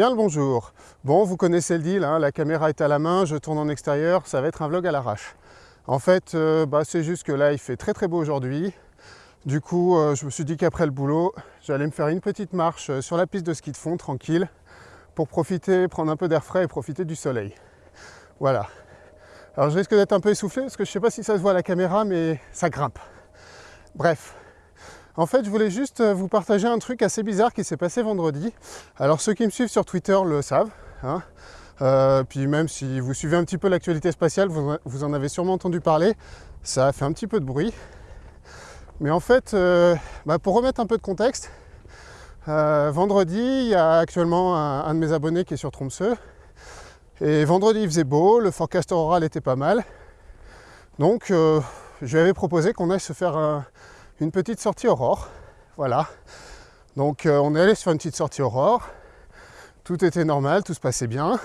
Bien le bonjour. Bon, vous connaissez le deal, hein, la caméra est à la main, je tourne en extérieur, ça va être un vlog à l'arrache. En fait, euh, bah, c'est juste que là, il fait très très beau aujourd'hui. Du coup, euh, je me suis dit qu'après le boulot, j'allais me faire une petite marche euh, sur la piste de ski de fond, tranquille, pour profiter, prendre un peu d'air frais et profiter du soleil. Voilà. Alors je risque d'être un peu essoufflé, parce que je ne sais pas si ça se voit à la caméra, mais ça grimpe. Bref, en fait, je voulais juste euh, vous partager un truc assez bizarre qui s'est passé vendredi. Alors, ceux qui me suivent sur Twitter le savent. Hein. Euh, puis même si vous suivez un petit peu l'actualité spatiale, vous, en avez sûrement entendu parler. Ça a fait un petit peu de bruit. Mais en fait, euh, bah, pour remettre un peu de contexte, vendredi, il y a actuellement un, de mes abonnés qui est sur Tromsø. Et vendredi, il faisait beau, le forecast auroral était pas mal. Donc, je lui avais proposé qu'on aille se faire un, une petite sortie aurore. Voilà. Donc euh, on est allé sur une petite sortie aurore. Tout était normal, tout se passait bien.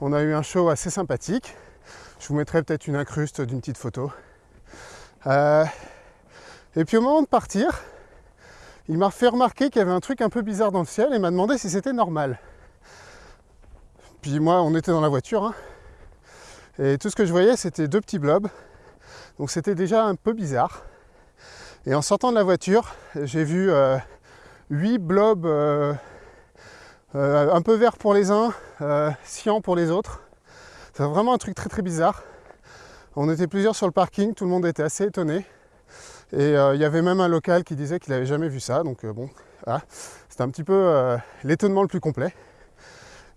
On a eu un show assez sympathique. Je vous mettrai peut-être une incruste d'une petite photo. Euh, et puis au moment de partir, il m'a fait remarquer qu'il y avait un truc un peu bizarre dans le ciel et m'a demandé si c'était normal. Puis moi, on était dans la voiture. Hein. et tout ce que je voyais, c'était deux petits blobs. Donc c'était déjà un peu bizarre. Et en sortant de la voiture, j'ai vu euh, huit blobs euh, euh, un peu verts pour les uns, cyan pour les autres. C'est vraiment un truc très très bizarre. On était plusieurs sur le parking, tout le monde était assez étonné. Et il y avait même un local qui disait qu'il n'avait jamais vu ça. Donc bon, c'était un petit peu l'étonnement le plus complet.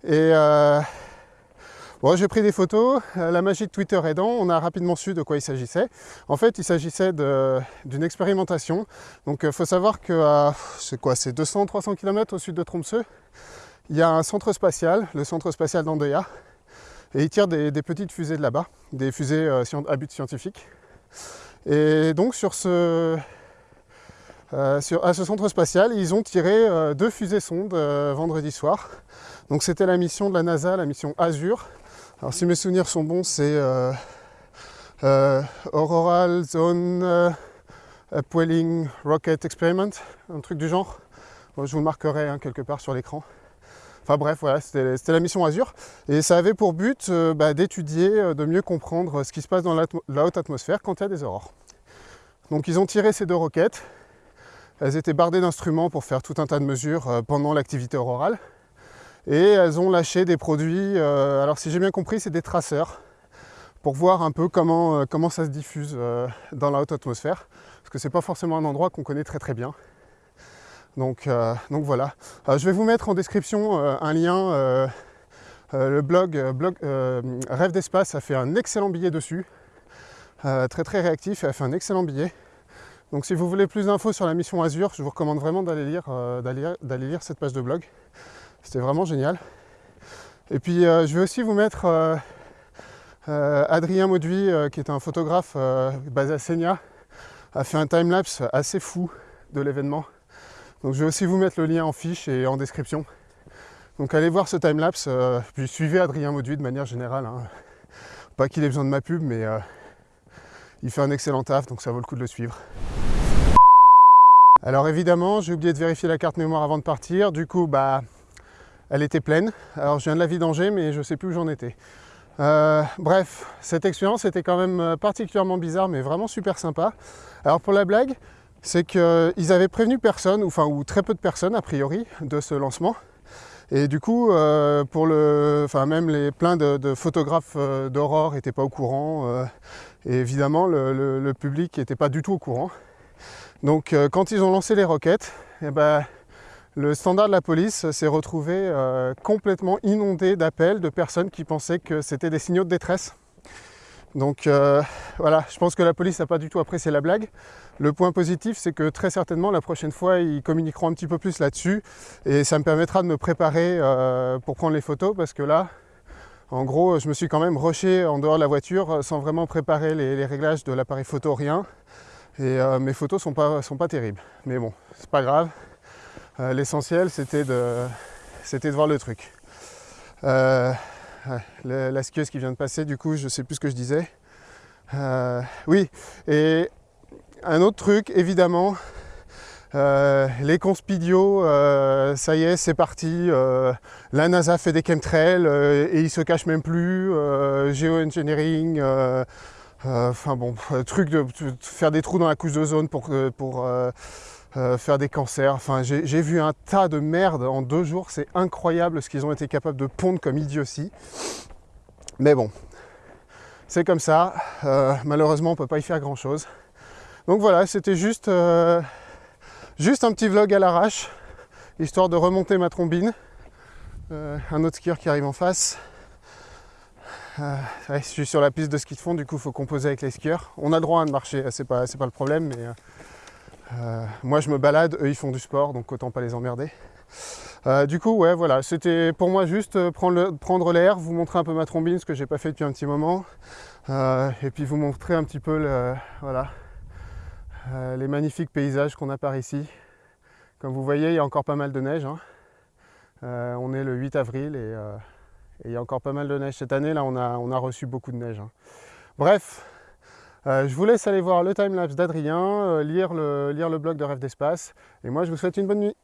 Et Bon, j'ai pris des photos, euh, la magie de Twitter aidant, on a rapidement su de quoi il s'agissait. En fait, il s'agissait d'une expérimentation. Donc, il euh, faut savoir que c'est quoi, c'est 200-300 km au sud de Tromsø. Il y a un centre spatial, le centre spatial d'Andøya, et ils tirent des, petites fusées de là-bas, des fusées euh, à but scientifique. Et donc, sur ce, à ce centre spatial, ils ont tiré deux fusées sondes vendredi soir. Donc c'était la mission de la NASA, la mission Azure, alors si mes souvenirs sont bons, c'est euh, euh, Auroral Zone euh, Upwelling Rocket Experiment, un truc du genre. je vous le marquerai hein, quelque part sur l'écran. Enfin bref, voilà, c'était la mission Azure. Et ça avait pour but bah, d'étudier, de mieux comprendre ce qui se passe dans la, haute atmosphère quand il y a des aurores. Donc ils ont tiré ces deux roquettes. Elles étaient bardées d'instruments pour faire tout un tas de mesures pendant l'activité aurorale et elles ont lâché des produits, euh, alors si j'ai bien compris, c'est des traceurs, pour voir un peu comment, euh, comment ça se diffuse euh, dans la haute atmosphère, parce que c'est pas forcément un endroit qu'on connaît très très bien. Donc, donc voilà. je vais vous mettre en description un lien. le blog, blog Rêve d'espace a fait un excellent billet dessus. très très réactif et a fait un excellent billet. Donc si vous voulez plus d'infos sur la mission Azure, je vous recommande vraiment d'aller lire, d'aller lire cette page de blog. C'était vraiment génial. Et puis euh, je vais aussi vous mettre euh, euh, Adrien Mauduit, qui est un photographe basé à Seigna, a fait un time-lapse assez fou de l'événement. Donc je vais aussi vous mettre le lien en fiche et en description. Donc allez voir ce time-lapse, puis suivez Adrien Mauduit de manière générale. Hein. Pas qu'il ait besoin de ma pub, mais il fait un excellent taf, donc ça vaut le coup de le suivre. Alors évidemment, j'ai oublié de vérifier la carte mémoire avant de partir. Du coup, bah, elle était pleine. Alors je viens de la vidanger, mais je ne sais plus où j'en étais. Euh, bref, cette expérience était quand même euh, particulièrement bizarre, mais vraiment super sympa. Alors pour la blague, c'est qu'ils avaient prévenu personne, ou, enfin, ou très peu de personnes a priori, de ce lancement. Et du coup, euh, pour le, enfin même les plein de, photographes d'aurore n'étaient pas au courant. et évidemment, le, public n'était pas du tout au courant. Donc, quand ils ont lancé les roquettes, eh ben, le standard de la police s'est retrouvé euh, complètement inondé d'appels de personnes qui pensaient que c'était des signaux de détresse. Donc euh, voilà, je pense que la police n'a pas du tout apprécié la blague. Le point positif, c'est que très certainement la prochaine fois, ils communiqueront un petit peu plus là-dessus et ça me permettra de me préparer euh, pour prendre les photos parce que là, en gros, je me suis quand même rushé en dehors de la voiture sans vraiment préparer les, réglages de l'appareil photo, rien. Et mes photos sont pas, sont pas terribles. Mais bon, c'est pas grave. Euh, l'essentiel, c'était de, de voir le truc. Euh, la skieuse qui vient de passer, du coup, je sais plus ce que je disais. Euh, oui, et un autre truc, évidemment, les conspidios, ça y est, c'est parti. la NASA fait des chemtrails et ils se cachent même plus. Geoengineering, enfin bon, truc de, faire des trous dans la couche d'ozone pour, pour faire des cancers. Enfin, j'ai vu un tas de merde en deux jours. C'est incroyable ce qu'ils ont été capables de pondre comme idiotie. Mais bon, c'est comme ça. malheureusement, on peut pas y faire grand-chose. Donc voilà, c'était juste, euh, juste un petit vlog à l'arrache, histoire de remonter ma trombine. Euh, un autre skieur qui arrive en face. Euh, je suis sur la piste de ski de fond, du coup il faut composer avec les skieurs. On a droit à de marcher, c'est pas, pas le problème, mais moi je me balade, eux ils font du sport, donc autant pas les emmerder. du coup, ouais, voilà, c'était pour moi juste prendre l'air, vous montrer un peu ma trombine, ce que j'ai pas fait depuis un petit moment, et puis vous montrer un petit peu voilà, euh, les magnifiques paysages qu'on a par ici. Comme vous voyez, il y a encore pas mal de neige. Hein. Euh, on est le 8 avril euh, et, il y a encore pas mal de neige. Cette année, là, on a, on a reçu beaucoup de neige. Hein. Bref, je vous laisse aller voir le timelapse d'Adrien, lire, le, lire le blog de Rêve d'Espace. Et moi, je vous souhaite une bonne nuit.